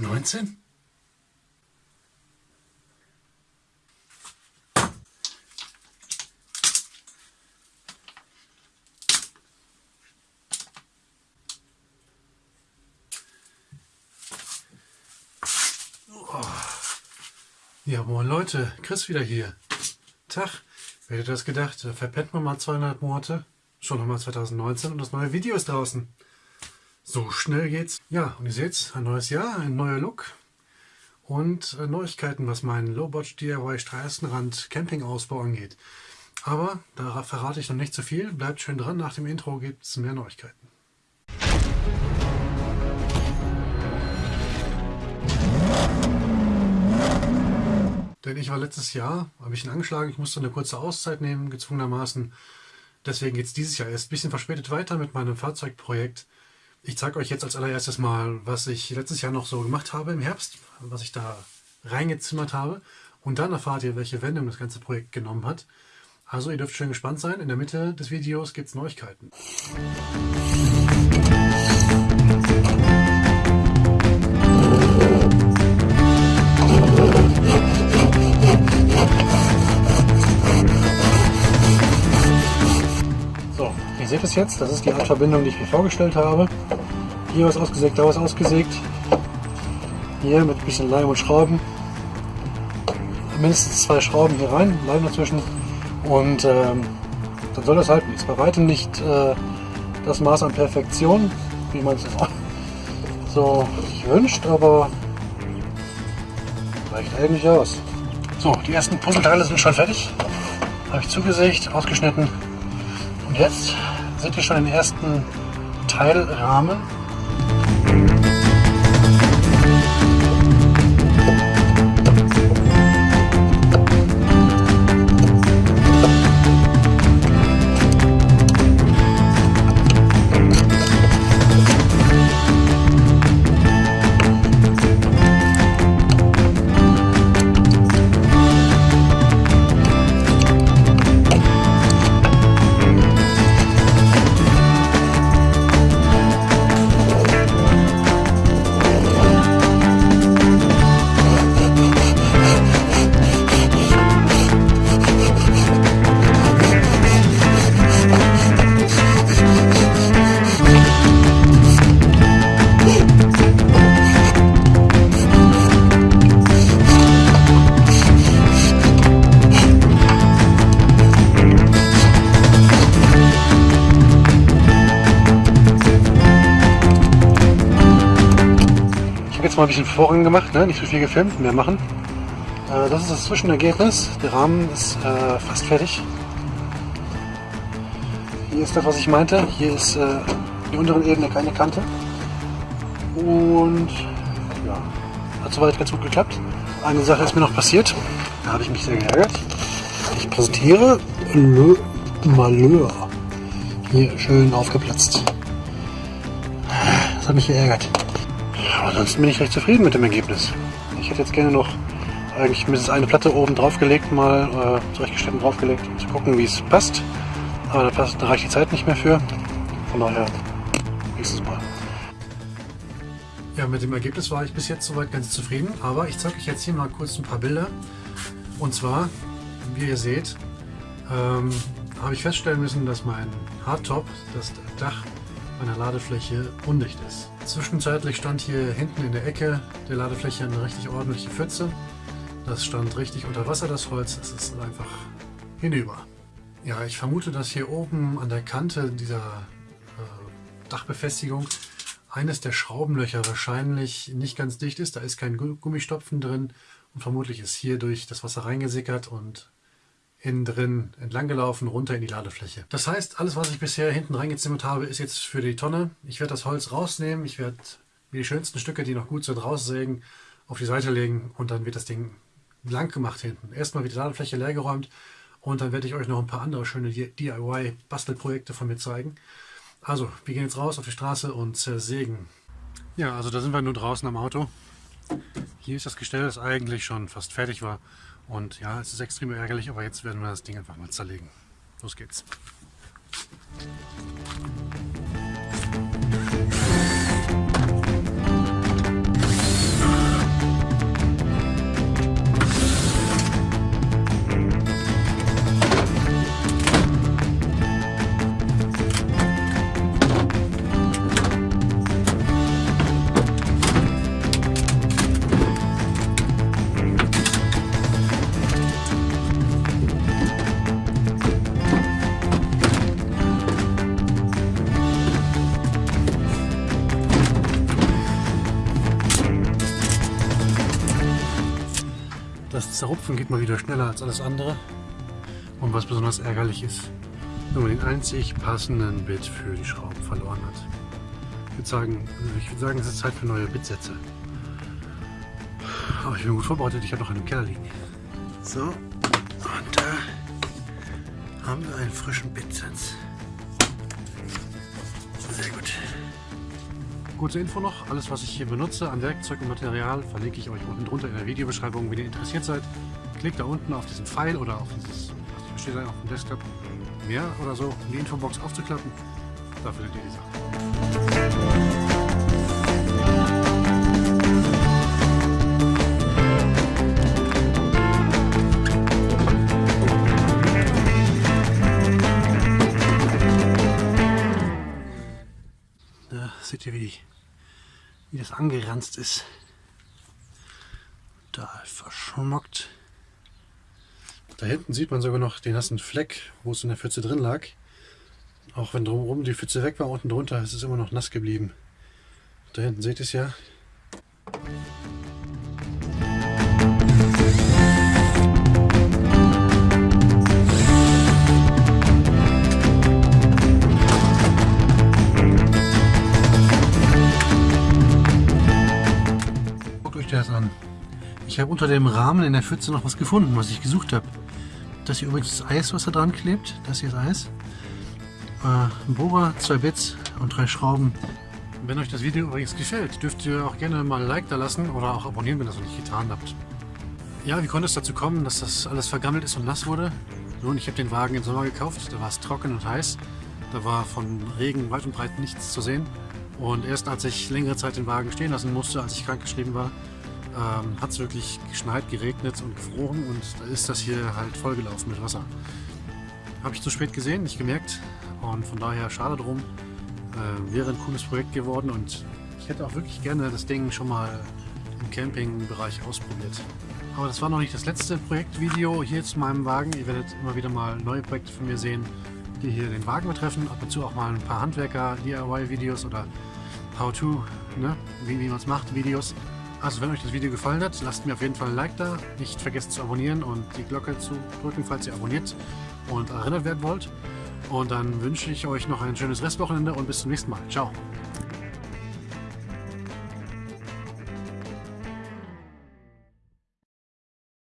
2019? Oh. Ja, moin Leute, Chris wieder hier. Tag, wer hätte das gedacht? Da verpennt man mal zweieinhalb Monate, schon nochmal 2019 und das neue Video ist draußen. So schnell geht's. Ja, und ihr seht, ein neues Jahr, ein neuer Look und äh, Neuigkeiten, was meinen Low-Budget DIY Straßenrand Campingausbau angeht. Aber da verrate ich noch nicht zu viel. Bleibt schön dran, nach dem Intro gibt es mehr Neuigkeiten. Denn ich war letztes Jahr ein bisschen angeschlagen, ich musste eine kurze Auszeit nehmen, gezwungenermaßen. Deswegen geht es dieses Jahr erst ein bisschen verspätet weiter mit meinem Fahrzeugprojekt. Ich zeige euch jetzt als allererstes mal, was ich letztes Jahr noch so gemacht habe im Herbst, was ich da reingezimmert habe. Und dann erfahrt ihr, welche Wendung das ganze Projekt genommen hat. Also ihr dürft schön gespannt sein. In der Mitte des Videos gibt es Neuigkeiten. Seht es jetzt, das ist die Art Verbindung, die ich mir vorgestellt habe. Hier was ausgesägt, da was ausgesägt. Hier mit ein bisschen Leim und Schrauben. Mindestens zwei Schrauben hier rein, Leim dazwischen. Und ähm, dann soll das halten. Ist bei weitem nicht äh, das Maß an Perfektion, wie man es so sich wünscht, aber reicht eigentlich aus. So, die ersten Puzzleteile sind schon fertig. Habe ich zugesägt, ausgeschnitten. Und jetzt sind wir schon im ersten Teilrahmen. Mal ein bisschen Vorgang gemacht, ne? nicht so viel gefilmt, mehr machen. Äh, das ist das Zwischenergebnis. Der Rahmen ist äh, fast fertig. Hier ist das, was ich meinte. Hier ist äh, die unteren Ebene keine Kante. Und ja, hat soweit ganz gut geklappt. Eine Sache ist mir noch passiert. Da habe ich mich sehr geärgert. Ich präsentiere Le Malheur. Hier schön aufgeplatzt. Das hat mich geärgert. Aber ansonsten bin ich recht zufrieden mit dem Ergebnis. Ich hätte jetzt gerne noch eigentlich mindestens eine Platte oben drauf gelegt, mal äh, und draufgelegt, um zu gucken, wie es passt. Aber da, passt, da reicht die Zeit nicht mehr für. Von daher, nächstes Mal. Ja, mit dem Ergebnis war ich bis jetzt soweit ganz zufrieden. Aber ich zeige euch jetzt hier mal kurz ein paar Bilder. Und zwar, wie ihr seht, ähm, habe ich feststellen müssen, dass mein Hardtop, das Dach meiner Ladefläche, undicht ist. Zwischenzeitlich stand hier hinten in der Ecke der Ladefläche eine richtig ordentliche Pfütze. Das stand richtig unter Wasser, das Holz. Es ist einfach hinüber. Ja, ich vermute, dass hier oben an der Kante dieser äh, Dachbefestigung eines der Schraubenlöcher wahrscheinlich nicht ganz dicht ist. Da ist kein Gummistopfen drin und vermutlich ist hier durch das Wasser reingesickert und innen drin entlang gelaufen, runter in die Ladefläche. Das heißt, alles, was ich bisher hinten reingezimmert habe, ist jetzt für die Tonne. Ich werde das Holz rausnehmen, ich werde mir die schönsten Stücke, die noch gut sind, raussägen, auf die Seite legen und dann wird das Ding lang gemacht hinten. Erstmal wird die Ladefläche leergeräumt und dann werde ich euch noch ein paar andere schöne DIY-Bastelprojekte von mir zeigen. Also, wir gehen jetzt raus auf die Straße und zersägen. Ja, also da sind wir nur draußen am Auto. Hier ist das Gestell, das eigentlich schon fast fertig war. Und ja, es ist extrem ärgerlich, aber jetzt werden wir das Ding einfach mal zerlegen. Los geht's. Zerrupfen geht mal wieder schneller als alles andere. Und was besonders ärgerlich ist, wenn man den einzig passenden Bit für die Schrauben verloren hat. Ich würde sagen, ich würde sagen, es ist Zeit für neue Bitsätze. Aber ich bin gut vorbereitet, ich habe noch einen Keller liegen. So, und da haben wir einen frischen Bitsatz. Kurze Info noch, alles was ich hier benutze an Werkzeug und Material verlinke ich euch unten drunter in der Videobeschreibung. Wenn ihr interessiert seid, klickt da unten auf diesen Pfeil oder auf dieses, was steht da auf dem Desktop, mehr oder so, um die Infobox aufzuklappen. Da findet ihr die Sachen. Seht ihr, wie, die, wie das angeranzt ist. Da verschmockt. Da hinten sieht man sogar noch den nassen Fleck, wo es in der Pfütze drin lag. Auch wenn drumherum die Pfütze weg war, unten drunter ist es immer noch nass geblieben. Da hinten seht ihr es ja. Euch das an. Ich habe unter dem Rahmen in der Pfütze noch was gefunden, was ich gesucht habe. Das hier übrigens das Eis, was da dran klebt. Das hier ist Eis. Äh, ein Bohrer, zwei Bits und drei Schrauben. Wenn euch das Video übrigens gefällt, dürft ihr auch gerne mal ein Like da lassen oder auch abonnieren, wenn ihr das noch nicht getan habt. Ja, wie konnte es dazu kommen, dass das alles vergammelt ist und nass wurde? Nun, ich habe den Wagen im Sommer gekauft, da war es trocken und heiß. Da war von Regen weit und breit nichts zu sehen. Und erst als ich längere Zeit den Wagen stehen lassen musste, als ich krankgeschrieben war, ähm, hat es wirklich geschneit, geregnet und gefroren und da ist das hier halt vollgelaufen mit Wasser. Habe ich zu spät gesehen, nicht gemerkt und von daher schade drum. Äh, wäre ein cooles Projekt geworden und ich hätte auch wirklich gerne das Ding schon mal im Campingbereich ausprobiert. Aber das war noch nicht das letzte Projektvideo hier zu meinem Wagen. Ihr werdet immer wieder mal neue Projekte von mir sehen, die hier den Wagen betreffen. Ab und zu auch mal ein paar Handwerker-DIY-Videos oder How-To, ne? wie, wie man es macht, Videos. Also wenn euch das Video gefallen hat, lasst mir auf jeden Fall ein Like da. Nicht vergesst zu abonnieren und die Glocke zu drücken, falls ihr abonniert und erinnert werden wollt. Und dann wünsche ich euch noch ein schönes Restwochenende und bis zum nächsten Mal. Ciao.